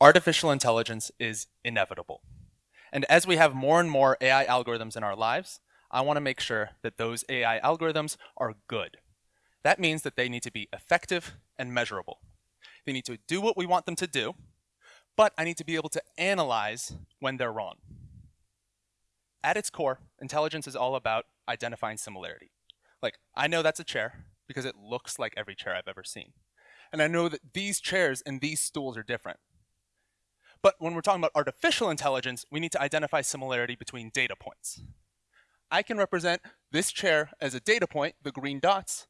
artificial intelligence is inevitable. And as we have more and more AI algorithms in our lives, I want to make sure that those AI algorithms are good. That means that they need to be effective and measurable. They need to do what we want them to do, but I need to be able to analyze when they're wrong. At its core, intelligence is all about identifying similarity. Like, I know that's a chair because it looks like every chair I've ever seen. And I know that these chairs and these stools are different. But when we're talking about artificial intelligence, we need to identify similarity between data points. I can represent this chair as a data point, the green dots,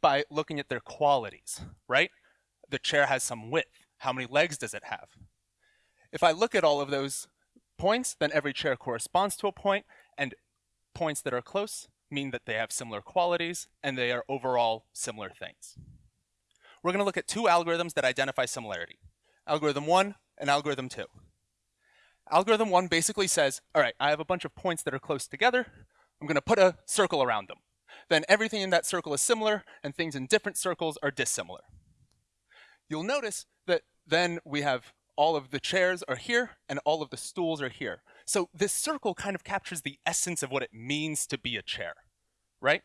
by looking at their qualities, right? The chair has some width. How many legs does it have? If I look at all of those points, then every chair corresponds to a point, and points that are close mean that they have similar qualities, and they are overall similar things. We're going to look at two algorithms that identify similarity. Algorithm 1 and algorithm 2. Algorithm 1 basically says, all right, I have a bunch of points that are close together. I'm going to put a circle around them. Then everything in that circle is similar, and things in different circles are dissimilar. You'll notice that then we have all of the chairs are here, and all of the stools are here. So this circle kind of captures the essence of what it means to be a chair, right?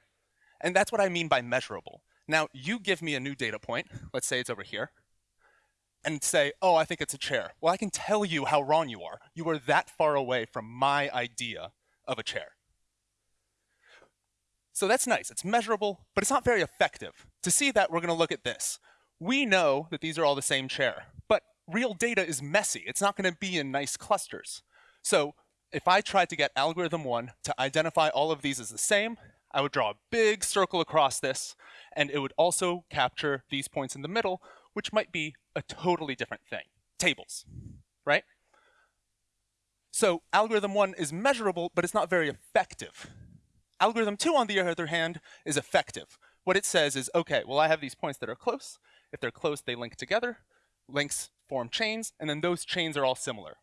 And that's what I mean by measurable. Now, you give me a new data point, let's say it's over here, and say, oh, I think it's a chair. Well, I can tell you how wrong you are. You are that far away from my idea of a chair. So that's nice. It's measurable, but it's not very effective. To see that, we're going to look at this. We know that these are all the same chair, but real data is messy. It's not going to be in nice clusters. So if I tried to get algorithm one to identify all of these as the same, I would draw a big circle across this, and it would also capture these points in the middle, which might be a totally different thing. Tables, right? So algorithm one is measurable, but it's not very effective. Algorithm two, on the other hand, is effective. What it says is, okay, well, I have these points that are close. If they're close, they link together. Links form chains, and then those chains are all similar.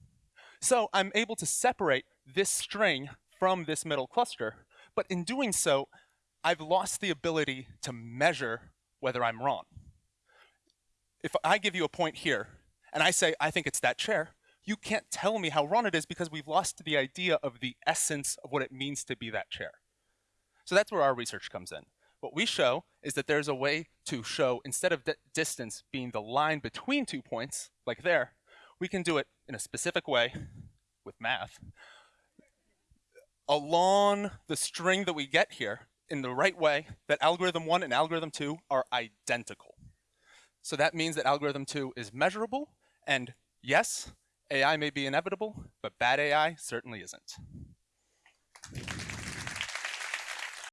So I'm able to separate this string from this middle cluster but in doing so, I've lost the ability to measure whether I'm wrong. If I give you a point here, and I say, I think it's that chair, you can't tell me how wrong it is because we've lost the idea of the essence of what it means to be that chair. So that's where our research comes in. What we show is that there's a way to show, instead of distance being the line between two points, like there, we can do it in a specific way with math, along the string that we get here in the right way that algorithm one and algorithm two are identical. So that means that algorithm two is measurable and yes, AI may be inevitable, but bad AI certainly isn't.